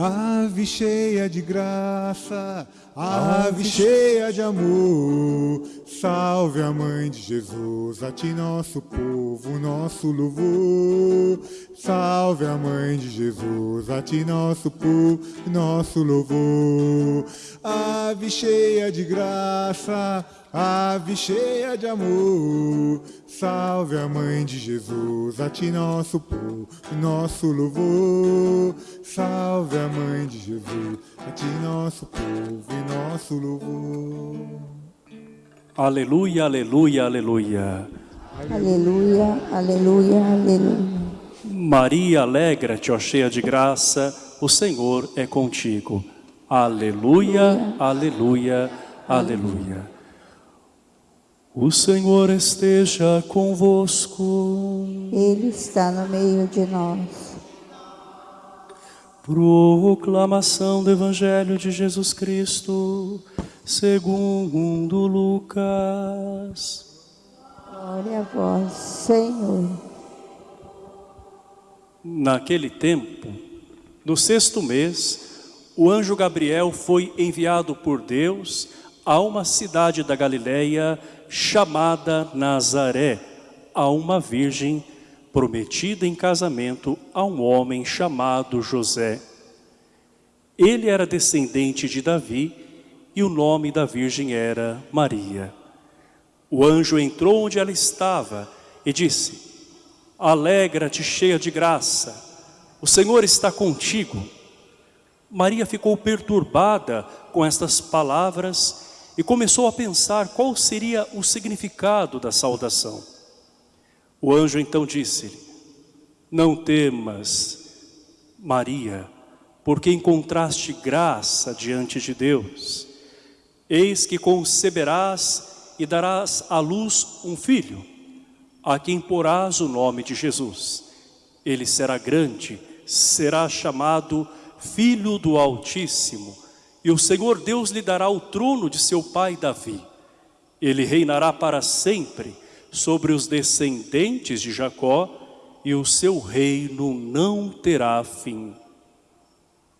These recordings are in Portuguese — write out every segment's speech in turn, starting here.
Ave cheia de graça, ave cheia de amor, salve a mãe de Jesus, a ti nosso povo, nosso louvor. Salve a mãe de Jesus, a ti nosso povo, nosso louvor. Ave cheia de graça, ave cheia de amor, salve a mãe de Jesus, a ti nosso povo, nosso louvor. Salve a mãe de Jesus, a ti nosso povo e nosso louvor. Aleluia, aleluia, aleluia. Aleluia, aleluia, aleluia. Maria, alegra-te, ó cheia de graça, o Senhor é contigo. Aleluia, aleluia, aleluia. O Senhor esteja convosco. Ele está no meio de nós. Proclamação do Evangelho de Jesus Cristo, segundo Lucas. Glória a vós, Senhor. Naquele tempo, no sexto mês, o anjo Gabriel foi enviado por Deus a uma cidade da Galileia chamada Nazaré, a uma virgem prometida em casamento a um homem chamado José. Ele era descendente de Davi e o nome da virgem era Maria. O anjo entrou onde ela estava e disse, Alegra-te, cheia de graça, o Senhor está contigo. Maria ficou perturbada com estas palavras e começou a pensar qual seria o significado da saudação. O anjo então disse-lhe, não temas, Maria, porque encontraste graça diante de Deus. Eis que conceberás e darás à luz um filho, a quem porás o nome de Jesus. Ele será grande, será chamado Filho do Altíssimo, e o Senhor Deus lhe dará o trono de seu pai Davi. Ele reinará para sempre sobre os descendentes de Jacó, e o seu reino não terá fim.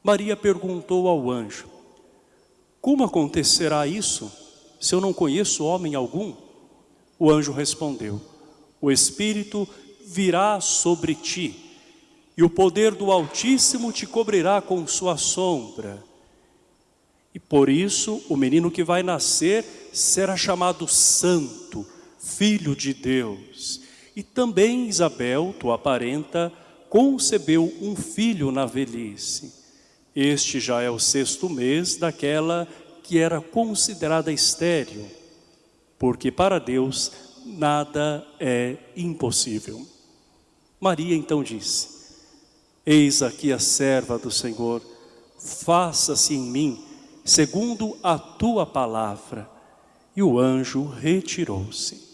Maria perguntou ao anjo, como acontecerá isso, se eu não conheço homem algum? O anjo respondeu, o Espírito virá sobre ti, e o poder do Altíssimo te cobrirá com sua sombra. E por isso o menino que vai nascer será chamado Santo, Filho de Deus. E também Isabel, tua parenta, concebeu um filho na velhice. Este já é o sexto mês daquela que era considerada estéril, porque para Deus nada é impossível. Maria então disse, Eis aqui a serva do Senhor, faça-se em mim segundo a tua palavra. E o anjo retirou-se.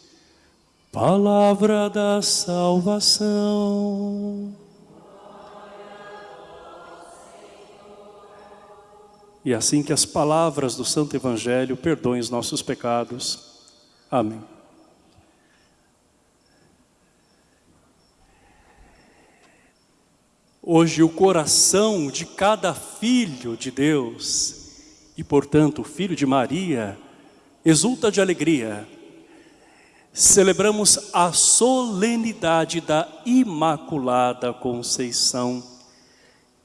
Palavra da salvação. E assim que as palavras do Santo Evangelho perdoem os nossos pecados. Amém. Hoje o coração de cada filho de Deus, e portanto o filho de Maria, exulta de alegria celebramos a solenidade da Imaculada Conceição.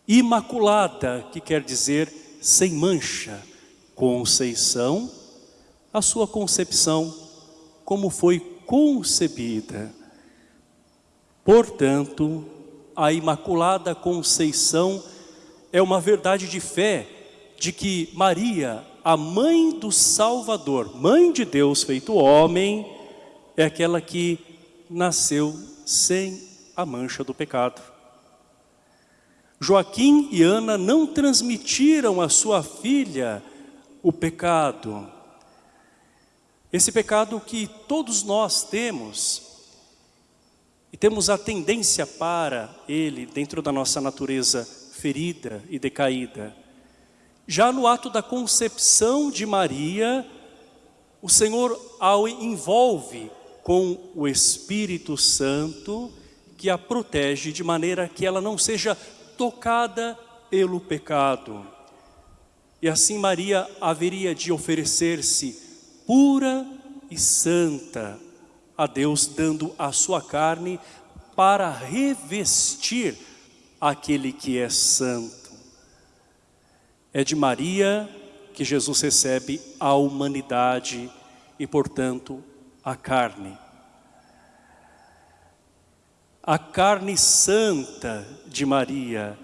Imaculada, que quer dizer sem mancha. Conceição, a sua concepção, como foi concebida. Portanto, a Imaculada Conceição é uma verdade de fé de que Maria, a mãe do Salvador, mãe de Deus feito homem, é aquela que nasceu sem a mancha do pecado. Joaquim e Ana não transmitiram à sua filha o pecado. Esse pecado que todos nós temos, e temos a tendência para ele dentro da nossa natureza ferida e decaída. Já no ato da concepção de Maria, o Senhor a envolve com o Espírito Santo que a protege de maneira que ela não seja tocada pelo pecado. E assim Maria haveria de oferecer-se pura e santa a Deus, dando a sua carne para revestir aquele que é santo. É de Maria que Jesus recebe a humanidade e, portanto, a carne. A carne santa de Maria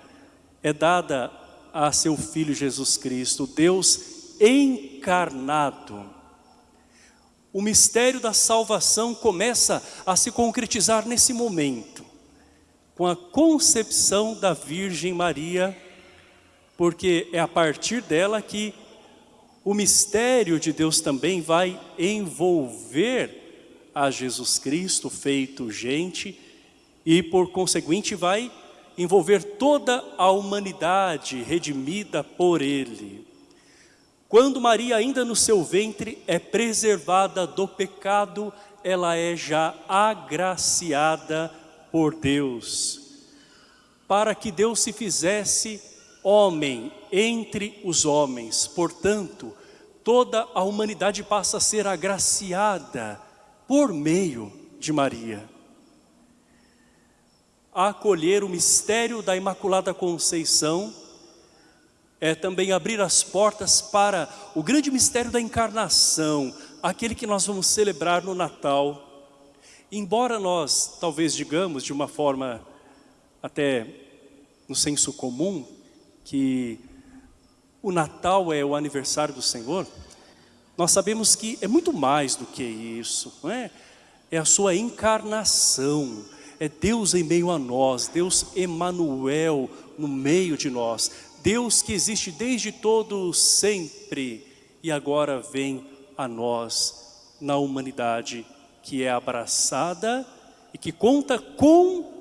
é dada a seu Filho Jesus Cristo, Deus encarnado. O mistério da salvação começa a se concretizar nesse momento, com a concepção da Virgem Maria, porque é a partir dela que o mistério de Deus também vai envolver a Jesus Cristo feito gente e por conseguinte vai envolver toda a humanidade redimida por Ele. Quando Maria ainda no seu ventre é preservada do pecado, ela é já agraciada por Deus. Para que Deus se fizesse homem entre os homens. Portanto, toda a humanidade passa a ser agraciada por meio de Maria a acolher o mistério da Imaculada Conceição, é também abrir as portas para o grande mistério da encarnação, aquele que nós vamos celebrar no Natal. Embora nós, talvez digamos de uma forma até no senso comum, que o Natal é o aniversário do Senhor, nós sabemos que é muito mais do que isso, não é? É a sua encarnação, é Deus em meio a nós, Deus Emanuel no meio de nós, Deus que existe desde todo sempre e agora vem a nós na humanidade que é abraçada e que conta com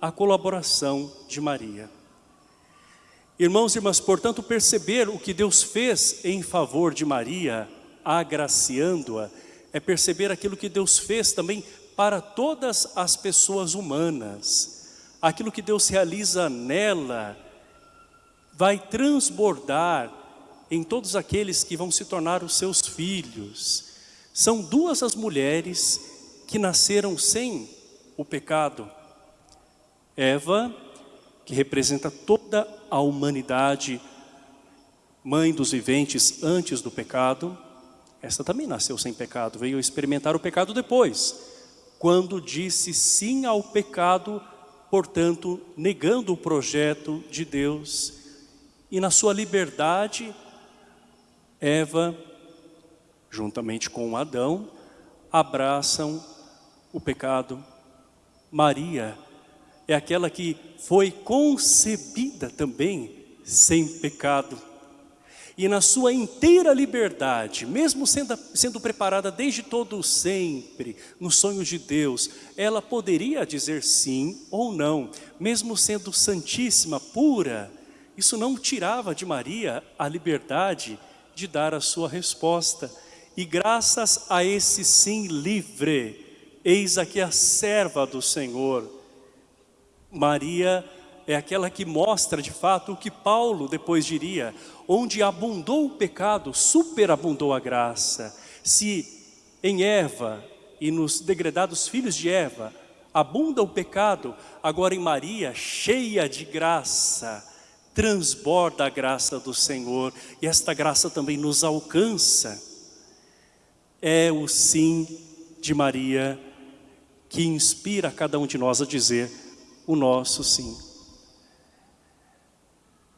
a colaboração de Maria. Irmãos e irmãs, portanto, perceber o que Deus fez em favor de Maria, agraciando-a, é perceber aquilo que Deus fez também para todas as pessoas humanas. Aquilo que Deus realiza nela vai transbordar em todos aqueles que vão se tornar os seus filhos. São duas as mulheres que nasceram sem o pecado. Eva, que representa toda a humanidade, mãe dos viventes antes do pecado, esta também nasceu sem pecado, veio experimentar o pecado depois quando disse sim ao pecado, portanto, negando o projeto de Deus. E na sua liberdade, Eva, juntamente com Adão, abraçam o pecado. Maria é aquela que foi concebida também sem pecado e na sua inteira liberdade, mesmo sendo, sendo preparada desde todo sempre, nos sonhos de Deus, ela poderia dizer sim ou não, mesmo sendo santíssima, pura, isso não tirava de Maria a liberdade de dar a sua resposta. E graças a esse sim livre, eis aqui a serva do Senhor. Maria é aquela que mostra de fato o que Paulo depois diria, onde abundou o pecado, superabundou a graça. Se em Eva e nos degredados filhos de Eva abunda o pecado, agora em Maria, cheia de graça, transborda a graça do Senhor e esta graça também nos alcança. É o sim de Maria que inspira cada um de nós a dizer o nosso sim.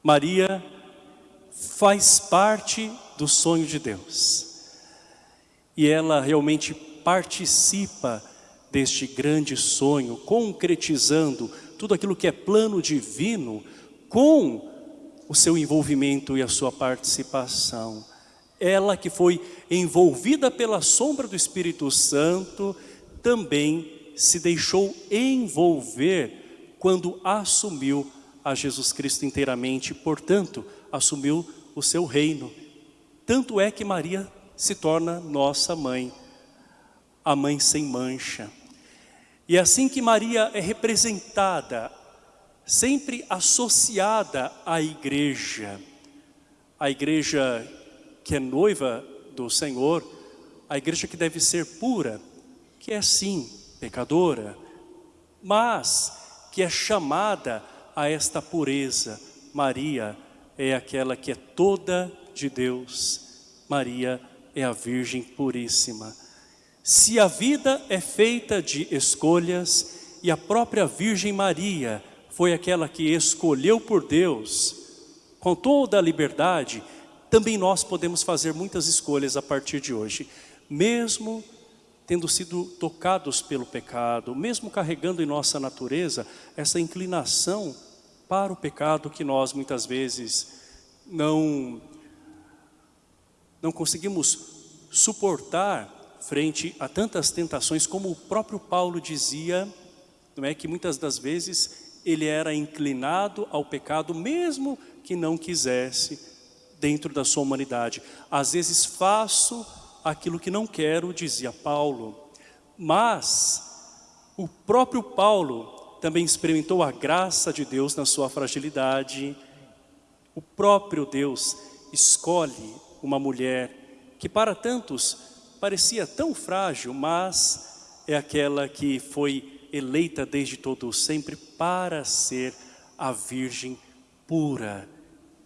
Maria faz parte do sonho de Deus. E ela realmente participa deste grande sonho, concretizando tudo aquilo que é plano divino com o seu envolvimento e a sua participação. Ela que foi envolvida pela sombra do Espírito Santo, também se deixou envolver quando assumiu a Jesus Cristo inteiramente, portanto, assumiu o seu reino. Tanto é que Maria se torna nossa mãe, a mãe sem mancha. E é assim que Maria é representada sempre associada à igreja. A igreja que é noiva do Senhor, a igreja que deve ser pura, que é sim pecadora, mas que é chamada a esta pureza. Maria é aquela que é toda de Deus. Maria é a Virgem Puríssima. Se a vida é feita de escolhas e a própria Virgem Maria foi aquela que escolheu por Deus, com toda a liberdade, também nós podemos fazer muitas escolhas a partir de hoje, mesmo tendo sido tocados pelo pecado, mesmo carregando em nossa natureza essa inclinação para o pecado que nós muitas vezes não, não conseguimos suportar frente a tantas tentações, como o próprio Paulo dizia, não é que muitas das vezes ele era inclinado ao pecado, mesmo que não quisesse, dentro da sua humanidade. Às vezes faço aquilo que não quero, dizia Paulo, mas o próprio Paulo também experimentou a graça de Deus na sua fragilidade. O próprio Deus escolhe uma mulher que para tantos parecia tão frágil, mas é aquela que foi eleita desde todo sempre para ser a Virgem pura,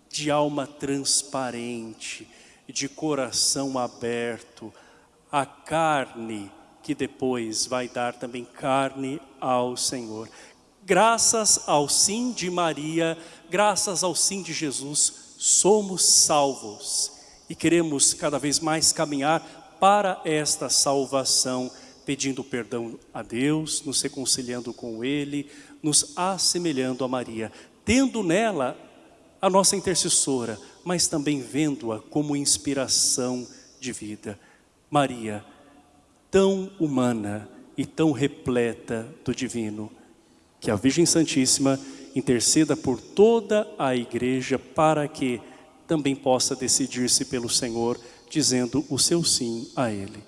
de alma transparente, de coração aberto, a carne que depois vai dar também carne ao Senhor. Graças ao sim de Maria, graças ao sim de Jesus, somos salvos e queremos cada vez mais caminhar para esta salvação, pedindo perdão a Deus, nos reconciliando com Ele, nos assemelhando a Maria, tendo nela a nossa intercessora, mas também vendo-a como inspiração de vida. Maria, tão humana e tão repleta do divino, que a Virgem Santíssima interceda por toda a igreja para que também possa decidir-se pelo Senhor dizendo o seu sim a Ele.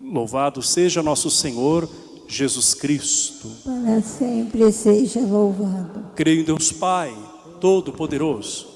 Louvado seja nosso Senhor Jesus Cristo. Para sempre seja louvado. Creio em Deus Pai, Todo-Poderoso,